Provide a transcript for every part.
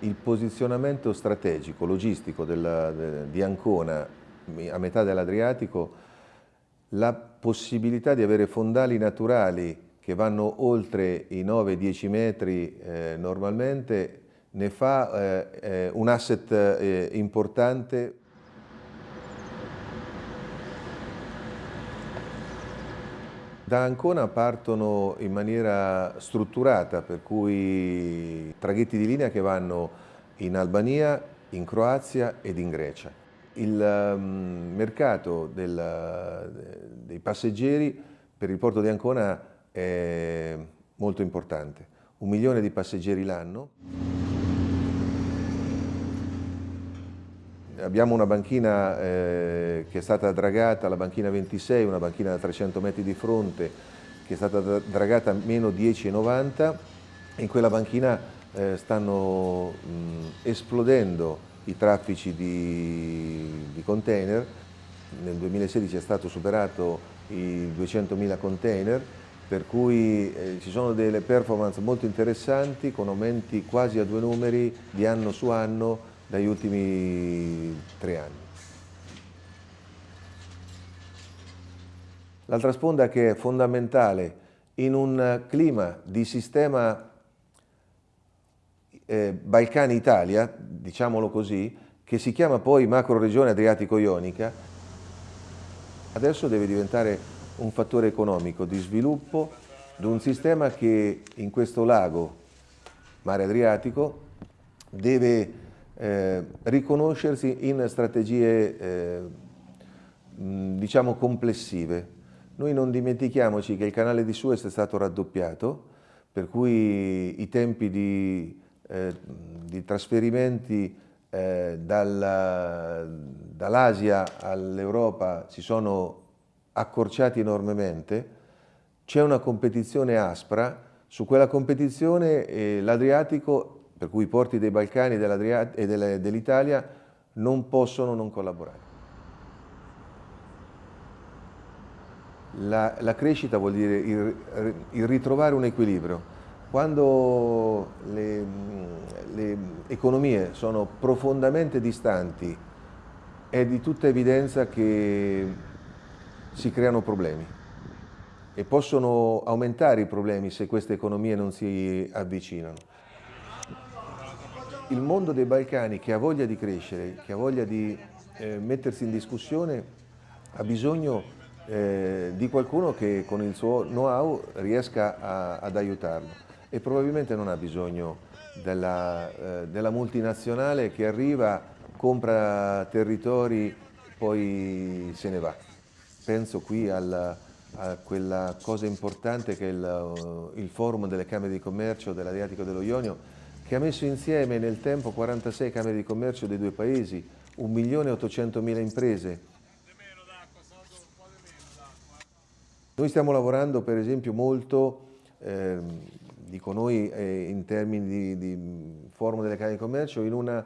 il posizionamento strategico, logistico della, de, di Ancona a metà dell'Adriatico, la possibilità di avere fondali naturali che vanno oltre i 9-10 metri eh, normalmente ne fa eh, eh un asset eh, importante Da Ancona partono in maniera strutturata, per cui traghetti di linea che vanno in Albania, in Croazia ed in Grecia. Il um, mercato del, dei passeggeri per il porto di Ancona è molto importante, un milione di passeggeri l'anno. Abbiamo una banchina eh, che è stata dragata, la banchina 26, una banchina da 300 metri di fronte, che è stata dragata a meno 10,90. In quella banchina eh, stanno mh, esplodendo i traffici di, di, container. Nel 2016 è stato superato i 200.000 container, per cui eh, ci sono delle performance molto interessanti con aumenti quasi a due numeri di anno su anno dagli ultimi tre anni. L'altra sponda che è fondamentale in un clima di sistema eh, Balcani-Italia, diciamolo così, che si chiama poi macro-regione Adriatico-Ionica, adesso deve diventare un fattore economico di sviluppo di un sistema che in questo lago, mare Adriatico, deve eh, riconoscersi in strategie eh, diciamo complessive. Noi non dimentichiamoci che il canale di Suez è stato raddoppiato, per cui i tempi di, eh, di trasferimenti eh, dall'Asia dall all'Europa si sono accorciati enormemente, c'è una competizione aspra, su quella competizione eh, l'Adriatico per cui i porti dei Balcani e dell'Italia non possono non collaborare. La, la crescita vuol dire il, il, ritrovare un equilibrio. Quando le, le economie sono profondamente distanti è di tutta evidenza che si creano problemi e possono aumentare i problemi se queste economie non si avvicinano il mondo dei Balcani che ha voglia di crescere, che ha voglia di eh, mettersi in discussione, ha bisogno eh, di qualcuno che con il suo know-how riesca a, ad aiutarlo e probabilmente non ha bisogno della, eh, della multinazionale che arriva, compra territori, poi se ne va. Penso qui alla, a quella cosa importante che è il, il forum delle Camere di Commercio dell'Adriatico dello Ionio che ha messo insieme nel tempo 46 camere di commercio dei due paesi, 1.800.000 imprese. Noi stiamo lavorando per esempio molto, eh, dico noi eh, in termini di, di forum delle camere di commercio, in una,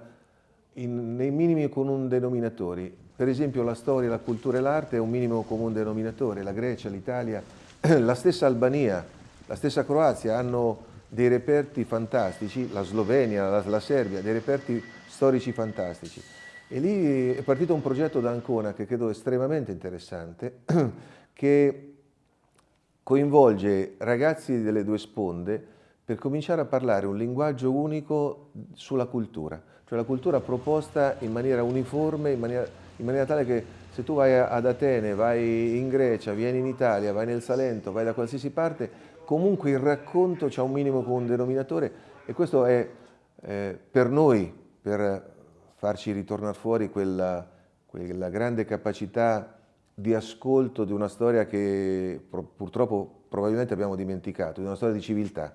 in, nei minimi comuni denominatori. Per esempio la storia, la cultura e l'arte è un minimo comune denominatore, la Grecia, l'Italia, la stessa Albania, la stessa Croazia hanno dei reperti fantastici, la Slovenia, la, la Serbia, dei reperti storici fantastici. E lì è partito un progetto da Ancona che credo estremamente interessante, che coinvolge ragazzi delle due sponde per cominciare a parlare un linguaggio unico sulla cultura, cioè la cultura proposta in maniera uniforme, in maniera, in maniera tale che se tu vai ad Atene, vai in Grecia, vieni in Italia, vai nel Salento, vai da qualsiasi parte, comunque il racconto c'è un minimo comune denominatore e questo è eh, per noi, per farci ritornare fuori quella, quella grande capacità di ascolto di una storia che purtroppo probabilmente abbiamo dimenticato, di una storia di civiltà.